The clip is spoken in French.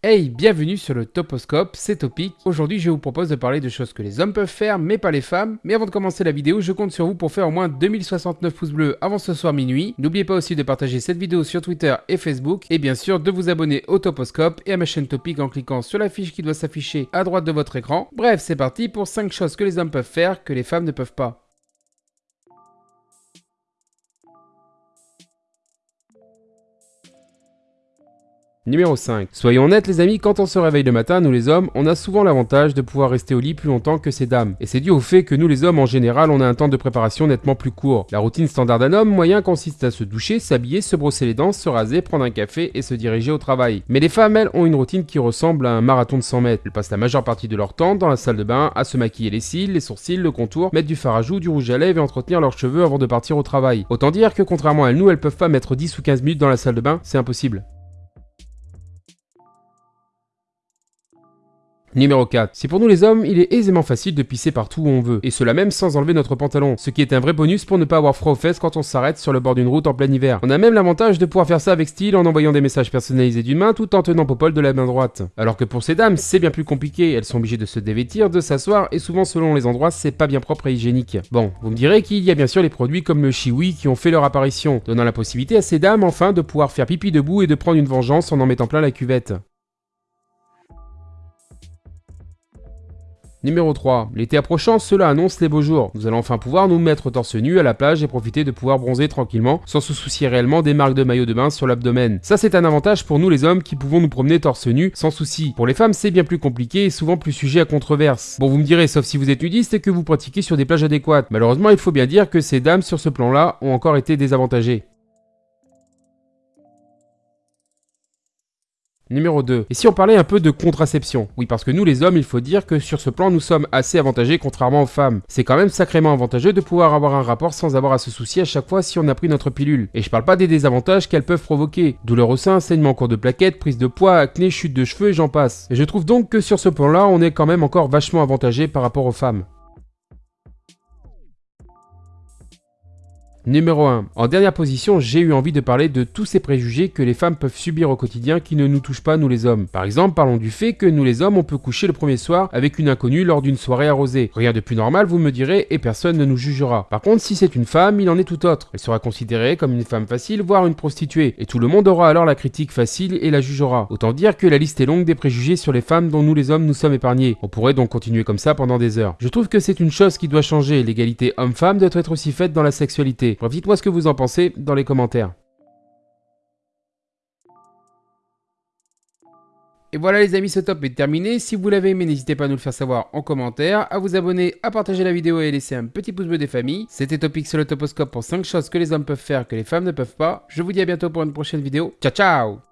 Hey, bienvenue sur le Toposcope, c'est Topic. Aujourd'hui, je vous propose de parler de choses que les hommes peuvent faire, mais pas les femmes. Mais avant de commencer la vidéo, je compte sur vous pour faire au moins 2069 pouces bleus avant ce soir minuit. N'oubliez pas aussi de partager cette vidéo sur Twitter et Facebook, et bien sûr de vous abonner au Toposcope et à ma chaîne Topic en cliquant sur la fiche qui doit s'afficher à droite de votre écran. Bref, c'est parti pour 5 choses que les hommes peuvent faire que les femmes ne peuvent pas. Numéro 5. Soyons honnêtes les amis, quand on se réveille le matin, nous les hommes, on a souvent l'avantage de pouvoir rester au lit plus longtemps que ces dames. Et c'est dû au fait que nous les hommes en général, on a un temps de préparation nettement plus court. La routine standard d'un homme moyen consiste à se doucher, s'habiller, se brosser les dents, se raser, prendre un café et se diriger au travail. Mais les femmes, elles, ont une routine qui ressemble à un marathon de 100 mètres. Elles passent la majeure partie de leur temps dans la salle de bain à se maquiller les cils, les sourcils, le contour, mettre du fard à joues, du rouge à lèvres et entretenir leurs cheveux avant de partir au travail. Autant dire que contrairement à nous, elles peuvent pas mettre 10 ou 15 minutes dans la salle de bain, c'est impossible. Numéro 4. Si pour nous les hommes, il est aisément facile de pisser partout où on veut, et cela même sans enlever notre pantalon, ce qui est un vrai bonus pour ne pas avoir froid aux fesses quand on s'arrête sur le bord d'une route en plein hiver. On a même l'avantage de pouvoir faire ça avec style en envoyant des messages personnalisés d'une main tout en tenant Popol de la main droite. Alors que pour ces dames, c'est bien plus compliqué, elles sont obligées de se dévêtir, de s'asseoir, et souvent selon les endroits, c'est pas bien propre et hygiénique. Bon, vous me direz qu'il y a bien sûr les produits comme le chiwi qui ont fait leur apparition, donnant la possibilité à ces dames enfin de pouvoir faire pipi debout et de prendre une vengeance en en mettant plein la cuvette. Numéro 3. L'été approchant, cela annonce les beaux jours. Nous allons enfin pouvoir nous mettre torse nu à la plage et profiter de pouvoir bronzer tranquillement sans se soucier réellement des marques de maillot de bain sur l'abdomen. Ça c'est un avantage pour nous les hommes qui pouvons nous promener torse nu sans souci. Pour les femmes c'est bien plus compliqué et souvent plus sujet à controverse. Bon vous me direz sauf si vous êtes nudiste et que vous pratiquez sur des plages adéquates. Malheureusement il faut bien dire que ces dames sur ce plan là ont encore été désavantagées. Numéro 2. Et si on parlait un peu de contraception? Oui, parce que nous les hommes, il faut dire que sur ce plan, nous sommes assez avantagés contrairement aux femmes. C'est quand même sacrément avantageux de pouvoir avoir un rapport sans avoir à se soucier à chaque fois si on a pris notre pilule. Et je parle pas des désavantages qu'elles peuvent provoquer. Douleur au sein, saignement en cours de plaquettes, prise de poids, acné, chute de cheveux et j'en passe. Et je trouve donc que sur ce plan-là, on est quand même encore vachement avantagé par rapport aux femmes. Numéro 1. En dernière position, j'ai eu envie de parler de tous ces préjugés que les femmes peuvent subir au quotidien qui ne nous touchent pas nous les hommes. Par exemple, parlons du fait que nous les hommes on peut coucher le premier soir avec une inconnue lors d'une soirée arrosée. Rien de plus normal vous me direz et personne ne nous jugera. Par contre si c'est une femme, il en est tout autre. Elle sera considérée comme une femme facile voire une prostituée. Et tout le monde aura alors la critique facile et la jugera. Autant dire que la liste est longue des préjugés sur les femmes dont nous les hommes nous sommes épargnés. On pourrait donc continuer comme ça pendant des heures. Je trouve que c'est une chose qui doit changer. L'égalité homme-femme doit être aussi faite dans la sexualité. Bref, dites-moi ce que vous en pensez dans les commentaires. Et voilà les amis, ce top est terminé. Si vous l'avez aimé, n'hésitez pas à nous le faire savoir en commentaire, à vous abonner, à partager la vidéo et à laisser un petit pouce bleu des familles. C'était Topic sur le Toposcope pour 5 choses que les hommes peuvent faire que les femmes ne peuvent pas. Je vous dis à bientôt pour une prochaine vidéo. Ciao ciao